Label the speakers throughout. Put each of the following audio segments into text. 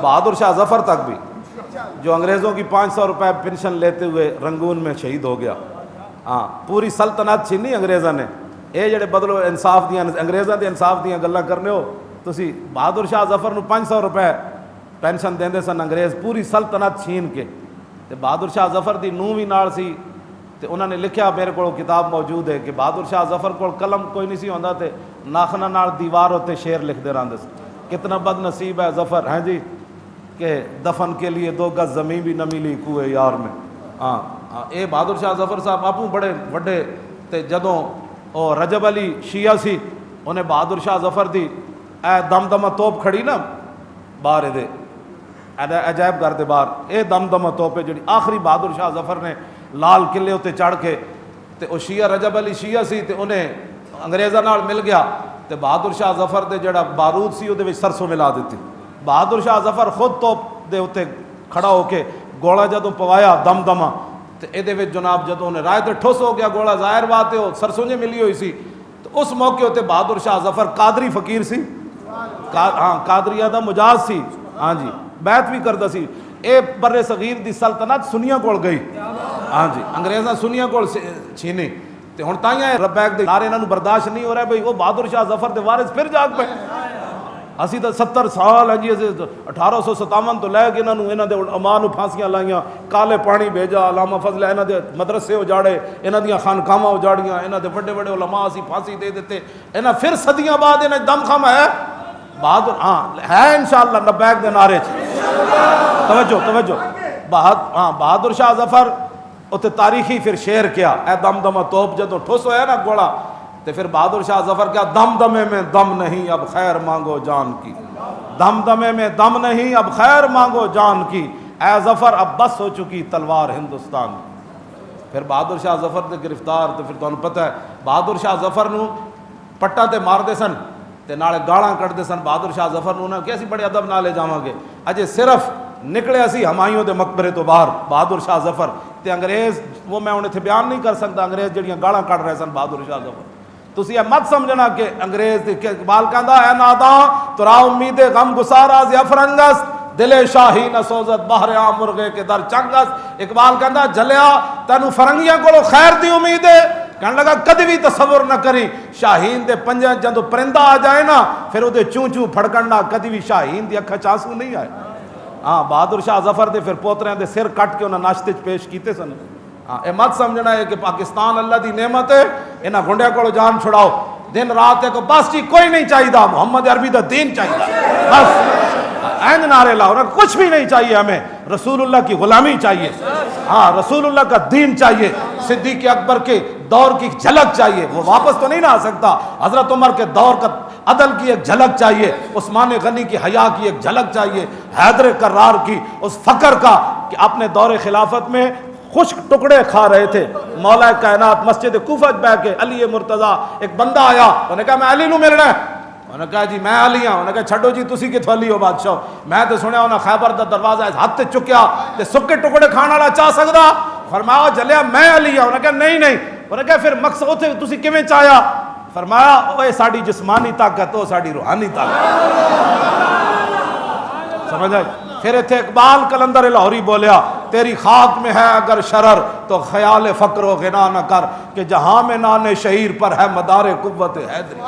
Speaker 1: بہادر شاہ ظفر تک بھی، جو انگریزوں کی پانچ سو روپے پینشن لیتے ہوئے رنگون میں شہید ہو گیا۔ ہاں پوری سلطنت چھینی انگریزاں نے۔ اے جڑے بدلو انصاف دیاں، انگریزاں دے انصاف دیاں گلاں کرنے ہو، تسی بہادر شاہ ظفر نو پانچ سو روپے پینشن دیندے سن انگریز، پوری سلطنت چھین کے۔ تے بہادر شاہ ظفر دی نو بھی نال سی۔ تے انہوں نے لکھیا میرے کو کتاب موجود ہے کہ بہادر شاہ ظفر کو قلم کوئی نہیں سی ہوندا تے ناخنا نال دیوار ہوتے شعر لکھ دے سن۔ کتنا بد نصیب ہے ظفر ہیں جی؟ کہ دفن کے لیے دو گز زمین بھی نہ ملی کوئے یار میں۔ ہاں ہاں اے بہادر شاہ ظفر صاحب، آپ بڑے وڈے تے جدوں او رجب علی شیعہ سی، انہیں بہادر شاہ ظفر دی اے دم دمہ توپ کھڑی نا باہر دے۔ عجائب گھر دے باہر۔ اے دم دمہ توپ ہے جڑی آخری بہادر شاہ ظفر نے لال قلعے اتنے چڑھ کے تے او شیعہ رجب علی شیعہ سی تے انہیں انگریزاں نال مل گیا۔ تے بہادر شاہ ظفر دے جڑا بارود سی وہ سرسوں ملا دیتی۔ بہادر شاہ ظفر خود توپ دے اتنے کھڑا ہو کے گولا جدوں پوایا دم دمہ تے اے جناب جدوں انہیں رائے تے ٹھوس ہو گیا، گولا ظاہر بات ہے سرسوں جے ملی ہوئی سی، تو اس موقع ہوتے بہادر شاہ ظفر قادری فقیر سی۔ ہاں قادریہ دا مجاز سی۔ ہاں جی بیعت بھی کردا سی۔ اے بر صغیر دی سلطنت سنیاں کول گئی۔ ہاں جی انگریزاں سنیاں کول چھینی تے ہن تائیں ربیک دے نارے انہاں نو برداشت نہیں ہو رہا بھئی وہ بہادر شاہ ظفر دے وارث پھر جاگ پے۔ اسی تو ستر سال ہے جی اٹھارہ سو ستاون تو لے کے انہوں نے دے اماں نو پھانسیاں لائیاں۔ کالے پانی بھیجا، علامہ فضل انہاں دے مدرسے اجاڑے، انہاں دیاں خانقاہاں اجاڑیاں، انہاں دے بڑے بڑے علماء اسی پھانسی دے دیتے انہاں پھر صدیاں بعد انہاں دم خم ہے۔ بہادر ہاں ہے انشاءاللہ نبیک دے نعرے چ۔ توجہ توجہ۔ بہاد ہاں بہادر شاہ ظفر اتنے تاریخی پھر شعر کیا، اے دم دم توپ جدو ٹھوس ہویا نا گوڑا تو پھر بہادر شاہ ظفر کیا دم دمے میں دم نہیں، اب خیر مانگو جان کی۔ دم دمے میں دم نہیں، اب خیر مانگو جان کی۔ اے ظفر، اب بس ہو چکی تلوار ہندوستان۔ پھر بہادر شاہ ظفر دے گرفتار تو پھر تمہیں پتہ ہے، بہادر شاہ ظفر نو پٹا تے مار دے سن، تے نالے گاڑاں کٹ دے سن۔ بہادر شاہ ظفر نو انہاں کہ اسی بڑے ادب نالے جاواں گے۔ اجے صرف نکلے اسی ہمایوں دے مقبرے تو باہر، بہادر شاہ ظفر۔ تے انگریز، وہ میں انہیں تھے بیان نہیں کر سکتا، انگریز جڑیاں گاڑاں کٹ رہے سن، بہادر شاہ ظفر تسی یہ مت سمجھنا کہ انگریز اقبال کہندا اے ناداں ترا امید غم گسارا ز افرنگس، دل شاہی نہ سوزت باہر آ مرغے کے در چنگس۔ اقبال کہندا جلیا تینو فرنگیاں کولو خیر دی امید ہے۔ کہنے لگا، کدی بھی تصور نہ کری، شاہین دے پنجے جدوں پرندہ آ جائے نا، پھر وہ چوں چوں پھڑکنا کدی بھی شاہین دی اکھا چانسو نہیں آئے۔ ہاں بہادر شاہ ظفر دے پھر پوترے دے سر کٹ کے انہاں ناشتے پیش کیتے سن۔ ہاں اے مت سمجھنا ہے کہ پاکستان اللہ دی نعمت ہے، انہاں گنڈیا کو جان چھڑاؤ۔ دن رات ہے کو بس جی کوئی نہیں چاہیے محمد عربی دا دین چاہیے بس۔ این نعرے لاؤ نا کچھ بھی نہیں چاہیے ہمیں۔ رسول اللہ کی غلامی چاہیے۔ ہاں رسول اللہ کا دین چاہیے۔ صدیق اکبر کے دور کی جھلک چاہیے۔ وہ واپس تو نہیں نہ آ سکتا۔ حضرت عمر کے دور کا عدل کی ایک جھلک چاہیے۔ عثمان غنی کی حیا کی ایک جھلک چاہیے۔ حیدر کرار کی اس فقر کا کہ اپنے دور خلافت میں خشک ٹکڑے کھا رہے تھے۔ مولا کائنات مسجد کوفت بہ کے علی مرتضی ایک بندہ آیا، انہوں نے کہا، میں علی نو ملنا ہے انہوں نے کہا جی میں علی ہوں انہوں نے کہا چھڈو جی تسی کتھوں علی ہو بادشاہ؟ میں تو سنیا انہاں خیبر دا دروازہ اس ہاتھ تے چکیا تے سکے ٹکڑے کھانا والا چاہ سکدا؟ فرمایا جلیا میں علی ہوں انہوں نے کہا نہیں نہیں۔ انہوں نے کہا پھر مقصد اوتھے تسی کیویں چاہیا؟ فرمایا اوے ساڈی جسمانی طاقت او ساڈی روحانی طاقت۔ سمجھ آئی؟ پھر اتنے اقبال کلندر لاہوری بولیا، تیری خاک میں ہے اگر شرر، تو خیال فقر و غنا نہ کر کہ جہاں میں نان شہیر پر ہے مدار قوت حیدری۔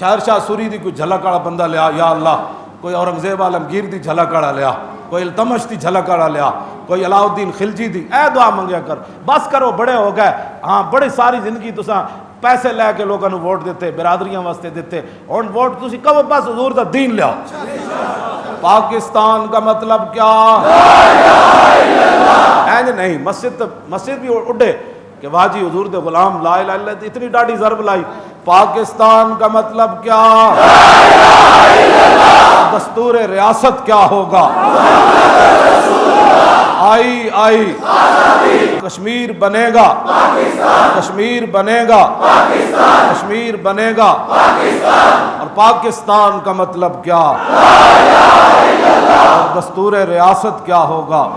Speaker 1: شہر شاہ سوری دی کوئی جھلک والا بندہ لیا، یا اللہ، کوئی اورنگزیب عالمگیر دی جھلک والا لیا، کوئی التمش دی جھلک والا لیا، کوئی علاؤدین خلجی دی، اے دعا منگیا کر۔ بس کرو، بڑے ہو گئے۔ ہاں بڑی ساری زندگی تساں پیسے لے کے لوگوں نے ووٹ دیتے، برادریاں واسطے دیتے۔ اور ووٹ تسی کب بس حضور دا دین لیا۔ پاکستان کا مطلب کیا؟ نہیں، مسجد مسجد بھی اڈے۔ کہ واجی حضور دے غلام لا الہ الا اللہ اتنی ڈاڑی ضرب لائی۔ پاکستان کا مطلب کیا؟ دستور ریاست کیا ہوگا؟ آئی آئی۔ کشمیر بنے گا۔ کشمیر بنے گا۔ کشمیر بنے گا۔ اور پاکستان کا مطلب کیا؟ اور دستور ریاست کیا ہوگا؟